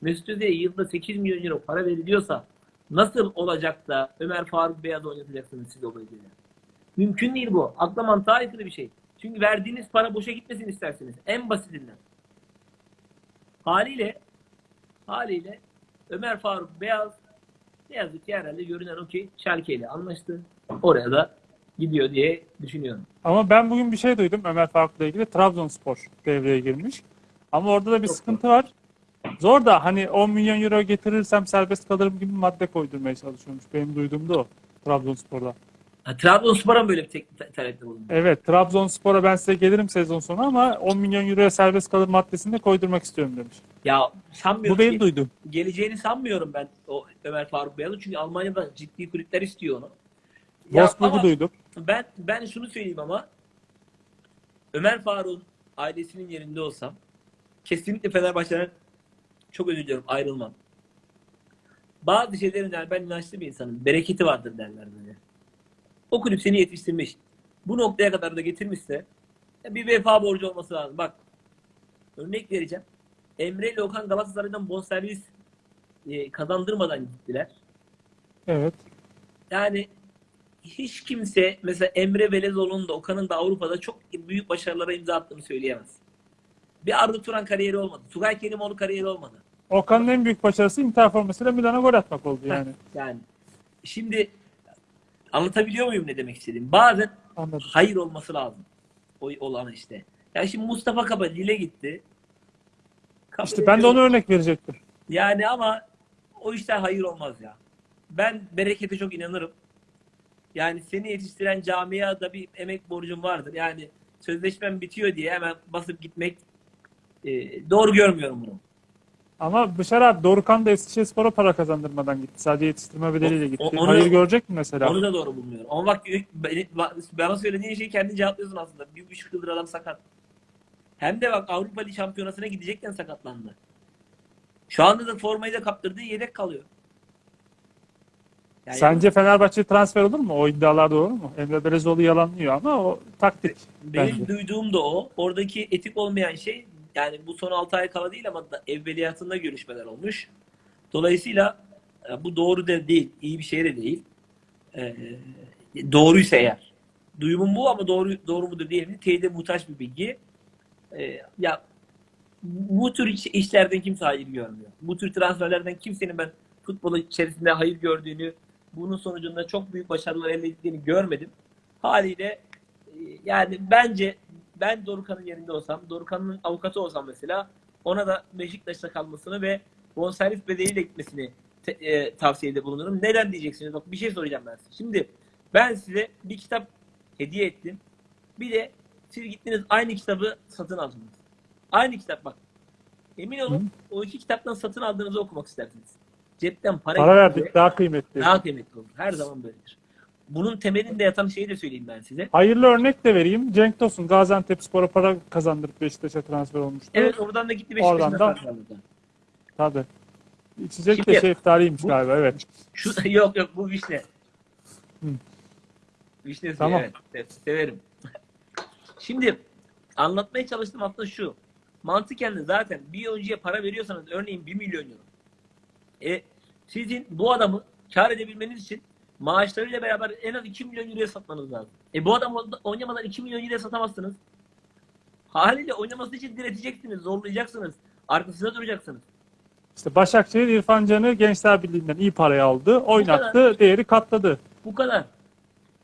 Mesut Özil'e yılda 8 milyon euro para veriliyorsa nasıl olacak da Ömer Faruk Beyaz oynatacaksınız siz o? Mümkün değil bu. Akla mantığa aykırı bir şey. Çünkü verdiğiniz para boşa gitmesin isterseniz. En basitinden. Haliyle haliyle Ömer Faruk Beyaz ne yazık ki herhalde görünen o ki Schalke ile anlaştı. Oraya da gidiyor diye düşünüyorum. Ama ben bugün bir şey duydum Ömer Faruk'la ilgili. Trabzonspor devreye girmiş. Ama orada da bir Çok sıkıntı var. Zor da hani 10 milyon euro getirirsem serbest kalırım gibi madde koydurmaya çalışıyormuş. Benim duyduğum da o. Trabzonspor'da. Ha, Trabzonspor'a mı böyle bir tek te- talepte bulundu? Evet Trabzonspor'a ben size gelirim sezon sonu ama 10 milyon euroya serbest kalır maddesini de koydurmak istiyorum demiş. Ya sanmıyorum Bu benim ki- duyduğum. geleceğini sanmıyorum ben o Ömer Faruk Beyaz'ın. Çünkü Almanya'da ciddi kulüpler istiyor onu. Ama duydum. ben ben şunu söyleyeyim ama Ömer Faruk'un ailesinin yerinde olsam kesinlikle Fenerbahçe'den çok özür diliyorum ayrılmam. Bazı şeylerin yani ben inançlı bir insanım. Bereketi vardır derler böyle. O kulüp seni yetiştirmiş. Bu noktaya kadar da getirmişse bir vefa borcu olması lazım. Bak örnek vereceğim. Emre ile Okan Galatasaray'dan bonservis e, kazandırmadan gittiler. Evet. Yani hiç kimse mesela Emre Belezoğlu'nun da Okan'ın da Avrupa'da çok büyük başarılara imza attığını söyleyemez. Bir Arda Turan kariyeri olmadı. Tugay Kerimoğlu kariyeri olmadı. Okan'ın en büyük başarısı Inter formasıyla Milan'a gol atmak oldu yani. Yani şimdi anlatabiliyor muyum ne demek istediğim? Bazen Anladım. hayır olması lazım. O olan işte. Yani şimdi Mustafa Kaba Lille gitti. Kabul İşte ben de ona örnek verecektim. Yani ama o işler hayır olmaz ya. Ben berekete çok inanırım. Yani seni yetiştiren camiada bir emek borcum vardır. Yani sözleşmem bitiyor diye hemen basıp gitmek e, doğru görmüyorum bunu. Ama Bışar abi Dorukan da Eskişehirspor'a para kazandırmadan gitti. Sadece yetiştirme bedeliyle gitti. O- onu- Hayır görecek mi mesela? Onu da doğru bulmuyorum. Ama bak bana söylediğin şeyi kendin cevaplıyorsun aslında. Bir buçuk yıldır adam sakat. Hem de bak Avrupa Ligi şampiyonasına gidecekken sakatlandı. Şu anda da formayı da kaptırdığı yedek kalıyor. Yani Sence Fenerbahçe transfer olur mu? O iddialar doğru mu? Emre Belezoğlu yalanlıyor ama o taktik. Benim bence. duyduğum da o. Oradaki etik olmayan şey yani bu son 6 ay kala değil ama da evveliyatında görüşmeler olmuş. Dolayısıyla e, bu doğru da değil. iyi bir şey de değil. Ee, doğruysa eğer. Duyumum bu ama doğru doğru mudur değil mi? Teyide muhtaç bir bilgi. Ee, ya bu tür iş- işlerden kimse hayır görmüyor. Bu tür transferlerden kimsenin ben futbolu içerisinde hayır gördüğünü, bunun sonucunda çok büyük başarılar elde ettiğini görmedim. Haliyle e, yani bence ben Dorukan'ın yerinde olsam, Dorukan'ın avukatı olsam mesela ona da Beşiktaş'ta kalmasını ve bonservis bedeliyle gitmesini te- e, tavsiyede bulunurum. Neden diyeceksiniz? Bak bir şey soracağım ben size. Şimdi ben size bir kitap hediye ettim. Bir de siz gittiniz aynı kitabı satın aldınız. Aynı kitap bak. Emin olun o iki kitaptan satın aldığınızı okumak istersiniz. Cepten para, Para verdik daha kıymetli. daha kıymetli olur. Her zaman böyledir. Bunun temelinde yatan şeyi de söyleyeyim ben size. Hayırlı örnek de vereyim. Cenk Tosun Gaziantepspor'a para kazandırıp Beşiktaş'a transfer olmuştu. Evet oradan da gitti Oradan Beşiktaş'ın da-. Tabii. İçecek Şimdi- de şeftaliymiş Bu- galiba evet. Şu yok yok bu vişne. Hı. Tamam. evet. Severim. Şimdi anlatmaya çalıştığım aslında şu. Mantıken de zaten bir oyuncuya para veriyorsanız örneğin 1 milyon euro. E, sizin bu adamı kar edebilmeniz için maaşlarıyla beraber en az 2 milyon euroya satmanız lazım. E bu adam oynamadan 2 milyon euroya satamazsınız. Haliyle oynaması için direteceksiniz, zorlayacaksınız. Arkasında duracaksınız. İşte Başakşehir İrfan Can'ı Gençler Birliği'nden iyi paraya aldı. Oynattı, değeri katladı. Bu kadar.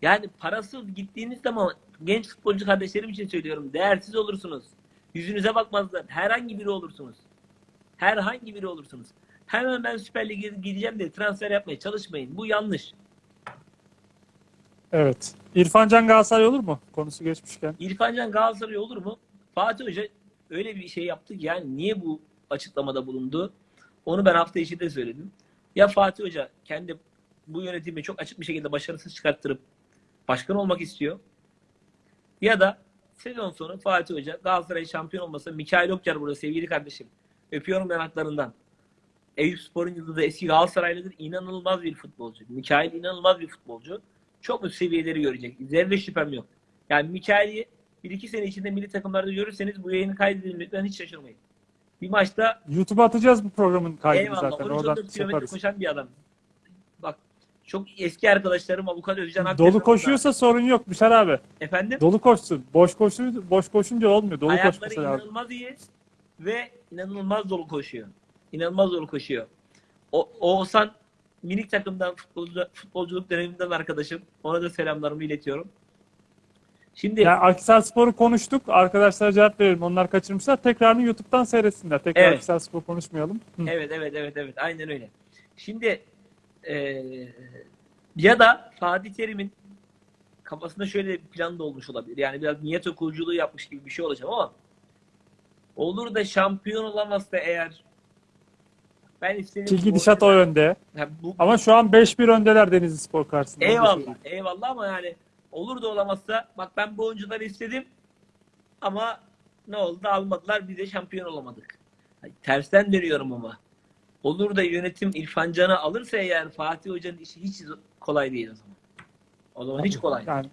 Yani parasız gittiğiniz zaman genç futbolcu kardeşlerim için söylüyorum. Değersiz olursunuz. Yüzünüze bakmazlar. Herhangi biri olursunuz. Herhangi biri olursunuz. Hemen ben Süper Lig'e gideceğim diye transfer yapmaya çalışmayın. Bu yanlış. Evet. İrfan Can Galatasaray olur mu? Konusu geçmişken. İrfan Can Galatasaray olur mu? Fatih Hoca öyle bir şey yaptı ki yani niye bu açıklamada bulundu? Onu ben hafta içi de söyledim. Ya Fatih Hoca kendi bu yönetimi çok açık bir şekilde başarısız çıkarttırıp başkan olmak istiyor. Ya da sezon sonu Fatih Hoca Galatasaray şampiyon olmasa Mikail Okçar burada sevgili kardeşim. Öpüyorum yanaklarından. Eyüp Spor'un yıldızı eski Galatasaraylıdır. İnanılmaz bir futbolcu. Mikail inanılmaz bir futbolcu. Çok üst seviyeleri görecek. Zerre şüphem yok. Yani Mikail'i bir iki sene içinde milli takımlarda görürseniz bu yayını kaydedin lütfen hiç şaşırmayın. Bir maçta YouTube'a atacağız bu programın kaydını eyvallah zaten. 13-14 Oradan kilometre koşan bir adam. Bak çok eski arkadaşlarım Avukat Özcan Aktepe Dolu koşuyorsa sorun yok Büşar abi. efendim Dolu koşsun. Boş koşu boş koşunca olmuyor. Dolu ayakları koşması lazım. inanılmaz iyi ve inanılmaz dolu koşuyor. İnanılmaz dolu koşuyor. O, Oğuzhan minik takımdan futbolcu, futbolculuk döneminden arkadaşım. Ona da selamlarımı iletiyorum. Şimdi Yani Akhisar Spor'u konuştuk. Arkadaşlara cevap verelim. Onlar kaçırmışlar. Tekrarını YouTube'dan seyretsinler. Tekrar Evet. Akhisar Spor konuşmayalım. Hı. Evet evet evet evet aynen öyle. Şimdi eee, ya da Fatih Terim'in kafasında şöyle bir plan da olmuş olabilir. Yani biraz niyet okuyuculuğu yapmış gibi bir şey olacak ama olur da şampiyon olamazsa eğer ben istediğim Ki gidişat o yönde. Ha, bu, Ama şu an 5-1 öndeler Denizli Spor karşısında. Eyvallah eyvallah ama yani olur da olamazsa bak ben bu oyuncuları istedim ama ne oldu almadılar biz de şampiyon olamadık. Ay, Tersten dönüyorum ama. Olur da yönetim İrfan Can'ı alırsa eğer Fatih Hoca'nın işi hiç kolay değil o zaman. O zaman hiç kolay. değil. Yani.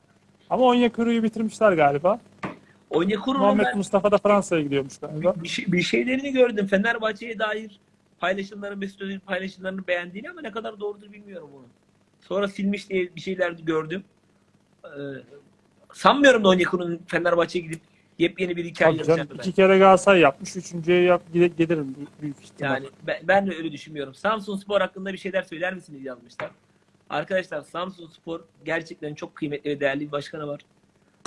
Ama Onyekuru'yu bitirmişler galiba. Onyekuru'nun Muhammed ben Mustafa da Fransa'ya gidiyormuş galiba. bir, şey- bir şeylerini gördüm. Fenerbahçe'ye dair paylaşımları, Mesut Özil paylaşımlarını beğendiğini ama ne kadar doğrudur bilmiyorum bunu. Sonra silmiş diye bir şeyler gördüm. Ee, sanmıyorum da Onyekuru'nun Fenerbahçe'ye gidip yepyeni bir hikaye ben. iki kere Galatasaray yapmış. Üçüncüye yap, gelirim büyük- büyük ihtimal. Yani ben, ben de öyle düşünmüyorum. Samsun Spor hakkında bir şeyler söyler misiniz yazmışlar. Arkadaşlar Samsun Spor gerçekten çok kıymetli ve değerli bir başkanı var.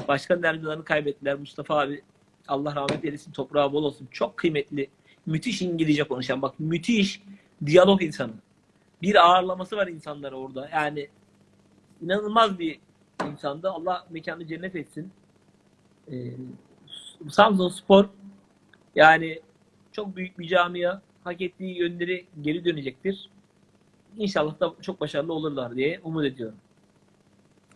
Başkan yardımcılarını kaybettiler. Mustafa abi Allah rahmet eylesin toprağı bol olsun. Çok kıymetli. Müthiş İngilizce konuşan bak müthiş diyalog insanı. Bir ağırlaması var insanlara orada. Yani inanılmaz bir insandı. Allah mekanı cennet etsin. Ee, Samsun Spor yani çok büyük bir camia hak ettiği yönleri geri dönecektir. İnşallah da çok başarılı olurlar diye umut ediyorum.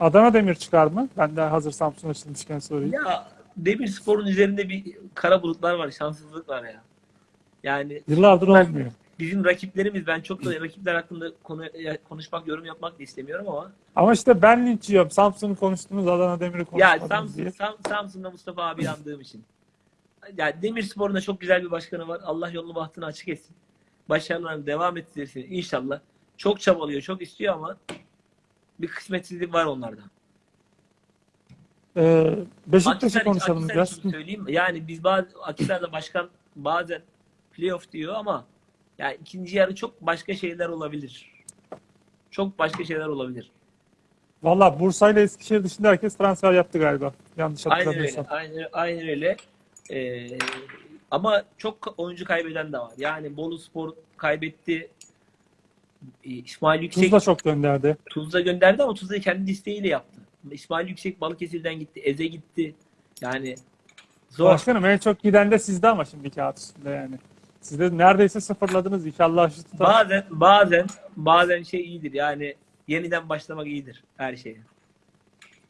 Adana Demir çıkar mı? Ben de hazır Samsun açılmışken sorayım. Ya Demirspor'un üzerinde bir kara bulutlar var, şanssızlık var ya. Yani Yıllardır Ben- olmuyor. bizim rakiplerimiz ben çok da rakipler hakkında konu, konuşmak, yorum yapmak da istemiyorum ama Ama işte ben linç yiyorum. Samsun'u konuştunuz, Adana Demir'i ya konuşmadınız Samsun, diye. Sam, Samsun'da Mustafa abi yandığım için. Ya Demirspor'un da çok güzel bir başkanı var. Allah yolunu bahtını açık etsin. Başarılarını devam ettirsin inşallah. Çok çabalıyor, çok istiyor ama bir kısmetsizlik var onlarda. Ee, Beşiktaş'ı konuşalım biraz. söyleyeyim mi? Yani biz bazı Akhisar'da başkan bazen playoff diyor ama yani ikinci yarı çok başka şeyler olabilir. Çok başka şeyler olabilir. Valla Bursa ile Eskişehir dışında herkes transfer yaptı galiba. Yanlış Aynen öyle. hatırlamıyorsam. Aynen, aynen öyle. Ee, ama çok oyuncu kaybeden de var. Yani Bolu Spor kaybetti. Ee, İsmail Yüksek Tuzla çok gönderdi. Tuzla gönderdi ama Tuzla'yı kendi isteğiyle yaptı. İsmail Yüksek Balıkesir'den gitti. Eze gitti. Yani zor. Başkanım en çok giden de sizde ama şimdi kağıt üstünde yani. Siz de neredeyse sıfırladınız. İnşallah şu tutar. Bazen bazen bazen şey iyidir. Yani yeniden başlamak iyidir her şeye.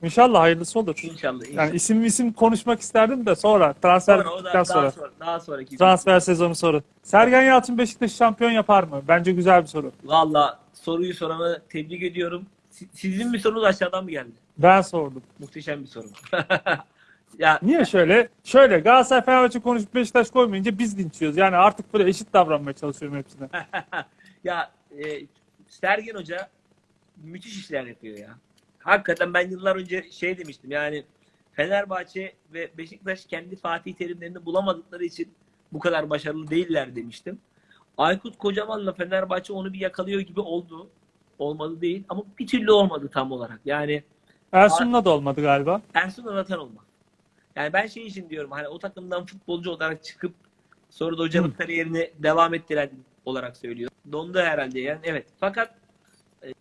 İnşallah hayırlısı olur. İnşallah. inşallah. Yani isim isim konuşmak isterdim de sonra transfer Sonra o da daha sonra. sonra daha sonraki. Transfer sezonu sonra. Sergen Yalçın Beşiktaş şampiyon yapar mı? Bence güzel bir soru. Valla soruyu soranı tebrik ediyorum. Si- Sizin bir sorunuz aşağıdan mı geldi? Ben sordum. Muhteşem bir soru. ya Niye şöyle? Şöyle Galatasaray Fenerbahçe konuşup Beşiktaş koymayınca biz dinçiyoruz. Yani artık böyle eşit davranmaya çalışıyorum hepsine. ya e, Sergen Hoca müthiş işler yapıyor ya. Hakikaten ben yıllar önce şey demiştim yani Fenerbahçe ve Beşiktaş kendi Fatih Terimlerini bulamadıkları için bu kadar başarılı değiller demiştim. Aykut Kocaman'la Fenerbahçe onu bir yakalıyor gibi oldu. Olmadı değil ama bir türlü olmadı tam olarak. Yani Ersun'la da olmadı galiba. Ersun Anatan olmak. Yani ben şey için diyorum hani o takımdan futbolcu olarak çıkıp sonra da hocalık kariyerini devam ettiren olarak söylüyorum. Dondu herhalde yani evet. Fakat e,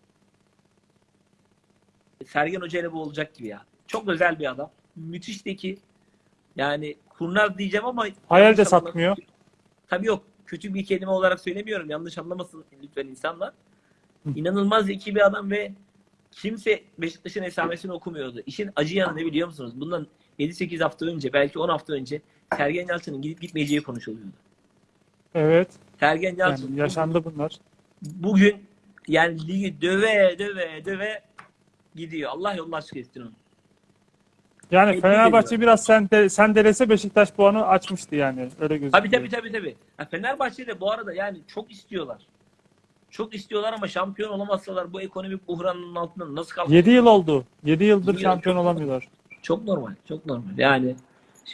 Sergen Hoca ile bu olacak gibi ya. Çok özel bir adam. Müthiş de ki yani kurnaz diyeceğim ama Hayal de satmıyor. Tabii yok. Kötü bir kelime olarak söylemiyorum. Yanlış anlamasın lütfen insanlar. İnanılmaz zeki bir adam ve kimse Beşiktaş'ın esamesini okumuyordu. İşin acı yanı ne biliyor musunuz? Bundan 7-8 hafta önce, belki 10 hafta önce Sergen Yalçın'ın gidip gitmeyeceği konuşuluyordu. Evet. Sergen Yalçın Yani yaşandı bunlar. bugün yani ligi döve döve döve gidiyor. Allah yolunu açık etsin onu. Yani Tebrik Fenerbahçe ediyorum. biraz sende, sendelese Beşiktaş puanı açmıştı yani. Öyle gözüküyor. Tabii tabii tabii tabii. Ya Fenerbahçe de bu arada yani çok istiyorlar. Çok istiyorlar ama şampiyon olamazsalar bu ekonomik buhranın altından nasıl kalkacak? 7 yıl oldu. 7 yıldır Yedi yıl şampiyon çok- olamıyorlar. Çok normal. Çok normal. Yani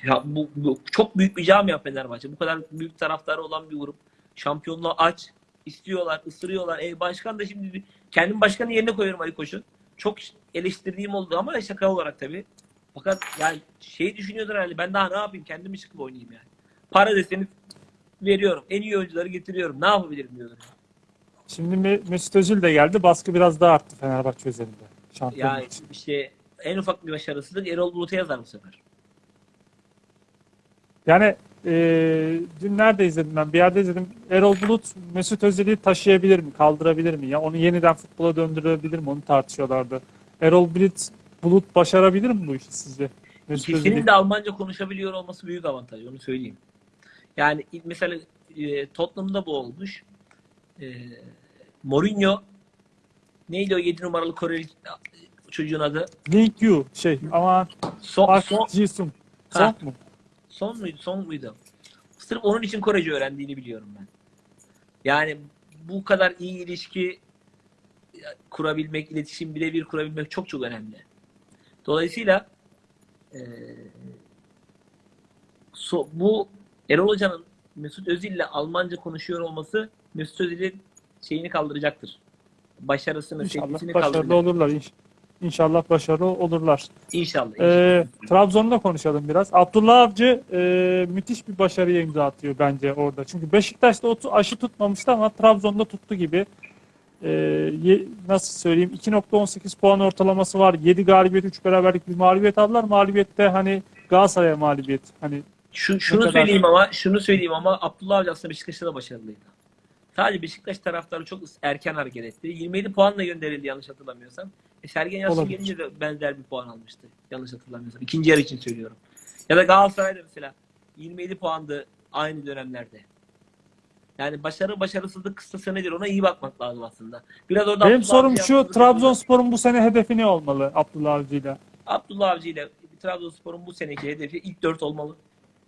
ya bu, bu çok büyük bir camia Fenerbahçe. Bu kadar büyük taraftarı olan bir grup. Şampiyonluğu aç. istiyorlar, ısırıyorlar. E, başkan da şimdi kendim başkanın yerine koyuyorum Ali Koç'un. Çok eleştirdiğim oldu ama şaka olarak tabii. Fakat yani şey düşünüyordur herhalde ben daha ne yapayım kendimi çıkıp oynayayım yani. Para deseniz veriyorum. En iyi oyuncuları getiriyorum. Ne yapabilirim diyorlar. Şimdi Me- Mesut Özil de geldi. Baskı biraz daha arttı Fenerbahçe üzerinde. Şampiyonluk Yani için. işte en ufak bir başarısızlık Erol Bulut'a yazar bu sefer. Yani e, dün nerede izledim ben? Bir yerde izledim. Erol Bulut Mesut Özil'i taşıyabilir mi? Kaldırabilir mi? Ya onu yeniden futbola döndürebilir mi? Onu tartışıyorlardı. Erol Bulut, Bulut başarabilir mi bu işi sizce? Mesut İkisinin de Almanca konuşabiliyor olması büyük avantaj. Onu söyleyeyim. Yani mesela e, Tottenham'da bu olmuş. E, Mourinho neydi o 7 numaralı Koreli çocuğun adı? Link Yu şey ama Son, Park son, Ji-sung. Ha. Son mu? son muydu? Son muydu? Sırf onun için Korece öğrendiğini biliyorum ben. Yani bu kadar iyi ilişki kurabilmek, iletişim birebir kurabilmek çok çok önemli. Dolayısıyla eee, so- bu Erol Hoca'nın Mesut Özil'le Almanca konuşuyor olması Mesut Özil'in şeyini kaldıracaktır. Başarısını, İnşallah sevgisini başarılı kaldıracak. olurlar. İnş- İnşallah başarılı olurlar. İnşallah. Ee, Trabzon'da konuşalım biraz. Abdullah Avcı e, müthiş bir başarıya imza atıyor bence orada. Çünkü Beşiktaş'ta o aşı tutmamıştı ama Trabzon'da tuttu gibi. Ee, nasıl söyleyeyim 2.18 puan ortalaması var. 7 galibiyet 3 beraberlik bir mağlubiyet aldılar. Mağlubiyette hani Galatasaray'a mağlubiyet. Hani Şu, şunu kadar- söyleyeyim ama şunu söyleyeyim ama Abdullah Avcı aslında Beşiktaş'ta da başarılıydı. Sadece Beşiktaş taraftarı çok erken hareket etti. 27 puanla gönderildi yanlış hatırlamıyorsam. E Sergen Yalçın Olabilir. gelince de benzer bir puan almıştı. Yanlış hatırlamıyorsam. İkinci yarı için söylüyorum. Ya da Galatasaray'da mesela 27 puandı aynı dönemlerde. Yani başarı başarısızlık kıstası nedir ona iyi bakmak lazım aslında. Biraz orada benim Abdullah sorum Avcı şu yaptığı- Trabzonspor'un bu sene hedefi ne olmalı Abdullah Avcı'yla? Abdullah Avcı ile Trabzonspor'un bu seneki hedefi ilk dört olmalı.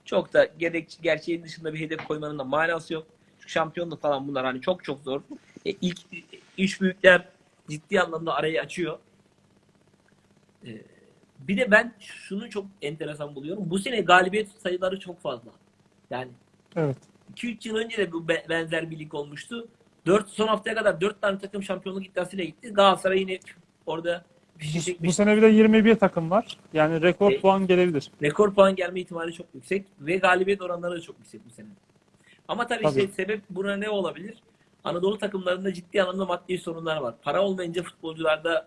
Çok da gerek, gerçeğin dışında bir hedef koymanın da manası yok. Şampiyonluk falan bunlar hani çok çok zor. E, ilk üç büyükler ciddi anlamda arayı açıyor. E, bir de ben şunu çok enteresan buluyorum. Bu sene galibiyet sayıları çok fazla. Yani Evet. 2-3 yıl önce de bu be- benzer bir lig olmuştu. 4 son haftaya kadar 4 tane takım şampiyonluk iddiasıyla gitti. Galatasaray yine orada fişi Bu, bu sene bir de 21 takım var. Yani rekor E- puan gelebilir. Rekor puan gelme ihtimali çok yüksek ve galibiyet oranları da çok yüksek bu sene. Ama tabii, Tabii. işte sebep buna ne olabilir? Anadolu takımlarında ciddi anlamda maddi sorunlar var. Para olmayınca futbolcularda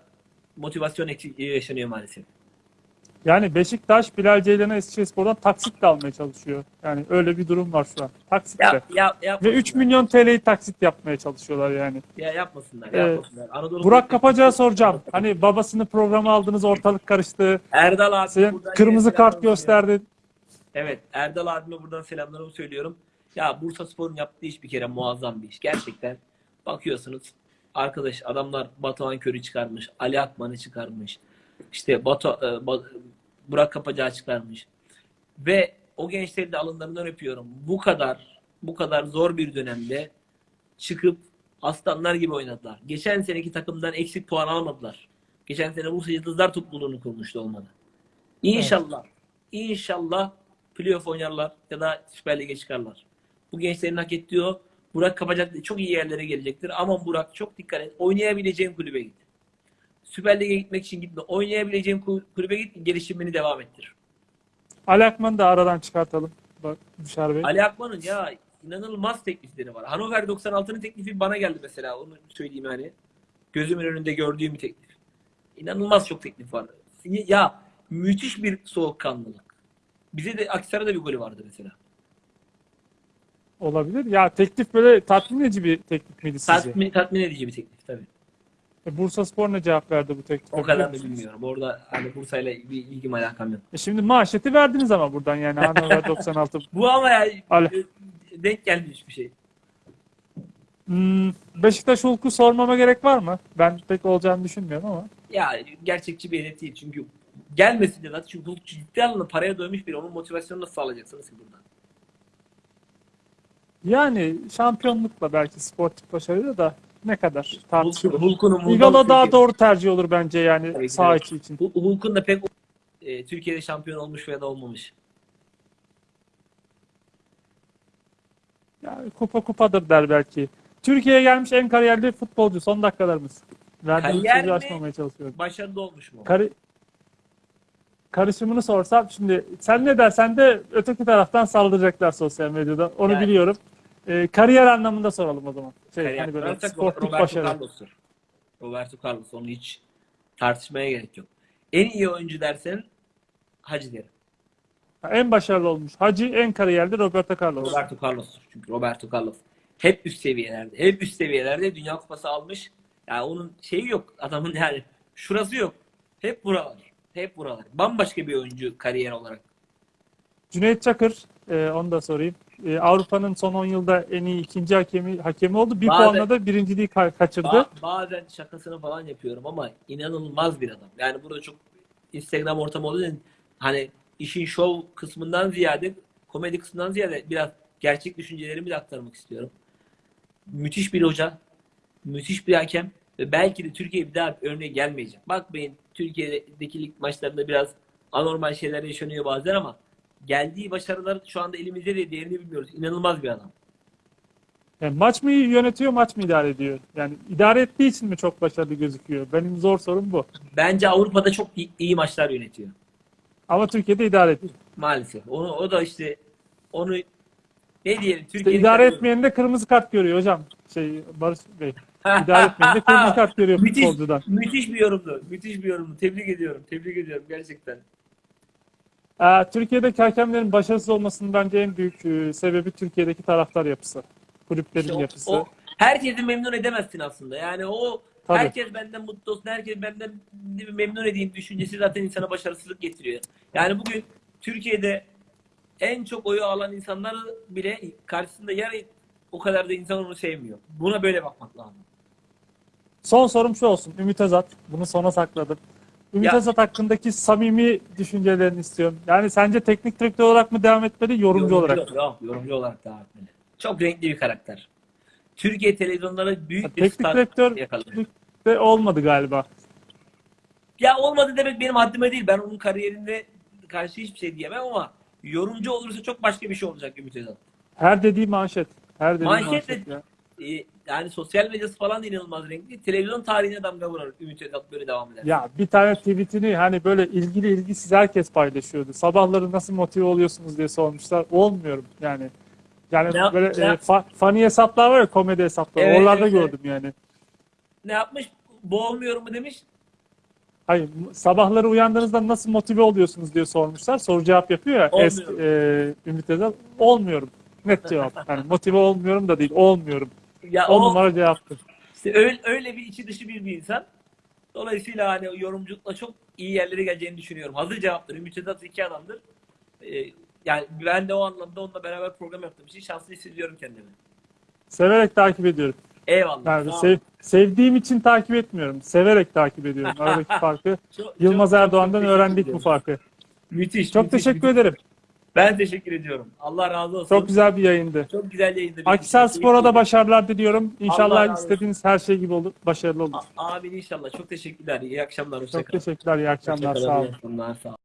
motivasyon eksikliği yaşanıyor maalesef. Yani Beşiktaş Bilal Ceylan'ı Eskişehirspor'dan taksitle almaya çalışıyor. Yani öyle bir durum var şu an. Taksitle. Ya, ya, Ve yapmasınlar. 3 milyon TL'yi taksit yapmaya çalışıyorlar yani. Ya yapmasınlar, Ee, yapmasınlar. Anadolu Burak Kapacak'a soracağım. Hani babasını programa aldınız ortalık karıştı. Erdal abi Sen buradan kırmızı kart gösterdi. Evet, Erdal abime buradan selamlarımı söylüyorum. Ya Bursa Spor'un yaptığı iş bir kere muazzam bir iş. Gerçekten bakıyorsunuz arkadaş adamlar Batuhan Kör'ü çıkarmış, Ali Akman'ı çıkarmış. İşte Batu, e, Ba- Burak Kapacak'ı çıkarmış. Ve o gençleri de alınlarından öpüyorum. Bu kadar bu kadar zor bir dönemde çıkıp aslanlar gibi oynadılar. Geçen seneki takımdan eksik puan almadılar. Geçen sene Bursa Yıldızlar topluluğunu kurmuştu olmadı. İnşallah, inşallah playoff oynarlar ya da Süper Lig'e çıkarlar. Bu gençlerin hak ettiği o. Burak Kapacak çok iyi yerlere gelecektir. Ama Burak çok dikkat et. Oynayabileceğin kulübe git. Süper Lig'e gitmek için gitme. Oynayabileceğin kul- kulübe git, gelişimini devam ettir. Ali Akman'ı da aradan çıkartalım. Bak Büşar Bey. Ali Akman'ın ya inanılmaz teklifleri var. Hannover 96'nın teklifi bana geldi mesela. Onu söyleyeyim yani. Gözümün önünde gördüğüm bir teklif. İnanılmaz çok teklif var. Ya müthiş bir soğukkanlılık. Bize de Aksaray'da bir golü vardı mesela. Olabilir. Ya teklif böyle tatmin edici bir teklif miydi sizce? Tatmin, tatmin edici bir teklif tabii. E, Bursa Spor ne cevap verdi bu teklife? O kadar da bilmiyorum. Orada hani Bursa'yla bir ilgim alakam yok. E şimdi maaşeti verdiniz ama buradan yani Hannover 96. Bu ama yani Ali. e, denk gelmiş bir şey. Hmm, Beşiktaş Hulk'u sormama gerek var mı? Ben pek olacağını düşünmüyorum ama. Ya gerçekçi bir hedef değil. Çünkü gelmesin de zaten. Çünkü Hulk ciddi anlamda paraya doymuş biri. Onun motivasyonunu nasıl sağlayacaksınız ki burada? Yani şampiyonlukla belki sportif başarıyla da ne kadar tartışılır. Hulk'un Igala daha doğru tercih olur bence yani Tabii sağ içi için. Hul- Hulk'un da pek e, Türkiye'de şampiyon olmuş veya da olmamış. Yani kupa kupadır der belki. Türkiye'ye gelmiş en kariyerli futbolcu son dakikalarımız. Verdiğim Kariyer sözü açmamaya çalışıyorum. Başarılı olmuş mu? Kari- karışımını sorsam şimdi sen ne dersen de öteki taraftan saldıracaklar sosyal medyada. Onu Yani- biliyorum. Ee, kariyer anlamında soralım o zaman. Şey, Kariyer hani böyle sportif Roberto başarı. Carlos'tur. Roberto Carlos. Onu hiç tartışmaya gerek yok. En iyi oyuncu dersen Hacı derim. En başarılı olmuş. Hacı en kariyerli Roberto Carlos. Roberto Carlos'tur. Çünkü Roberto Carlos hep üst seviyelerde. Hep üst seviyelerde Dünya Kupası almış. Yani onun şeyi yok. Adamın yani şurası yok. Hep buralar. Hep buralar. Bambaşka bir oyuncu kariyer olarak. Cüneyt Çakır, e, onu da sorayım. E, Avrupa'nın son 10 yılda en iyi ikinci hakemi hakemi oldu. Bir Bazen- puanla da birinciliği ka- kaçırdı. Ba- bazen şakasını falan yapıyorum ama inanılmaz bir adam. Yani burada çok Instagram ortamı olduğu için hani işin şov kısmından ziyade komedi kısmından ziyade biraz gerçek düşüncelerimi de aktarmak istiyorum. Müthiş bir hoca, müthiş bir hakem ve belki de Türkiye bir daha örneğe gelmeyecek. Bakmayın Türkiye'deki lig maçlarında biraz anormal şeyler yaşanıyor bazen ama geldiği başarılar şu anda elimizde de değerini bilmiyoruz. İnanılmaz bir adam. Yani maç mı yönetiyor, maç mı idare ediyor? Yani idare ettiği için mi çok başarılı gözüküyor? Benim zor sorum bu. Bence Avrupa'da çok iyi, iyi maçlar yönetiyor. Ama Türkiye'de idare ediyor. Maalesef. Onu o da işte onu ne diyelim İşte Türkiye'nin idare etmeyen de kırmızı kart görüyor hocam. Şey Barış Bey. İdare etmeyen de kırmızı kart görüyor müthiş, futbolcudan. müthiş bir yorumdu. Müthiş bir yorumdu. Tebrik ediyorum. Tebrik ediyorum gerçekten. Ee, Türkiye'deki hakemlerin başarısız olmasının bence en büyük e, sebebi Türkiye'deki taraftar yapısı. Kulüplerin İşte o, yapısı. o herkesi memnun edemezsin aslında. Yani o Tabii. herkes benden mutlu olsun, herkes benden memnun edeyim düşüncesi zaten insana başarısızlık getiriyor. Yani bugün Türkiye'de en çok oyu alan insanlar bile karşısında yarı o kadar da insan onu sevmiyor. Buna böyle bakmak lazım. Son sorum şu olsun. Ümit Özat. Bunu sona sakladım. Ümit Ya- Özat hakkındaki samimi düşüncelerini istiyorum. Yani sence teknik direktör olarak mı devam etmeli, yorumcu, olarak? mı? Yok, yorumcu olarak devam etmeli. Çok renkli bir karakter. Türkiye televizyonları büyük bir Teknik direktör yakaladı. de olmadı galiba. Ya olmadı demek benim haddime değil. Ben onun kariyerinde karşı hiçbir şey diyemem ama yorumcu olursa çok başka bir şey olacak Ümit Özat. Her dediği manşet. Her dediği Manşet manşet. de- ya. Yani sosyal medyası falan da inanılmaz renkli. Televizyon tarihine damga vurar Ümit Özat böyle devam eder. Ya bir tane tweetini hani böyle ilgili ilgisiz herkes paylaşıyordu. Sabahları nasıl motive oluyorsunuz diye sormuşlar. Olmuyorum yani. Yani Ne- böyle ne- e, fa- funny hesaplar var ya komedi hesapları. Evet, Oralarda evet, evet. gördüm yani. Ne yapmış? Boğulmuyor mu demiş. Hayır, sabahları uyandığınızda nasıl motive oluyorsunuz diye sormuşlar. Soru cevap yapıyor ya Olmuyorum. eski e, Ümit Özdağ. Olmuyorum. Net cevap. Yani motive olmuyorum da değil, olmuyorum. Ya On o numara cevaptır. işte öyle, öyle bir içi dışı bir, bir insan. Dolayısıyla hani yorumculukla çok iyi yerlere geleceğini düşünüyorum. Hazır cevaptır. Ümit Özat iki adamdır. Ee, yani ben de o anlamda onunla beraber program yaptığım için şanslı hissediyorum kendimi. Severek takip ediyorum. Eyvallah. Yani sev- sevdiğim için takip etmiyorum. Severek takip ediyorum. Aradaki farkı Çok- Yılmaz çok- çok Erdoğan'dan teşekkür öğrendik bu farkı. Müthiş. Çok müthiş, teşekkür müthiş. ederim. Ben teşekkür ediyorum. Allah razı olsun. Çok güzel bir yayındı. Çok güzel yayındı. Akhisar Spor'a da başarılar diliyorum. İnşallah istediğiniz her şey gibi olur. Başarılı olur. A- Amin inşallah. Çok teşekkürler. İyi akşamlar. Hoşça Çok teşekkürler. İyi akşamlar. Hoşça Sağ olun. iyi akşamlar. Sağ olun.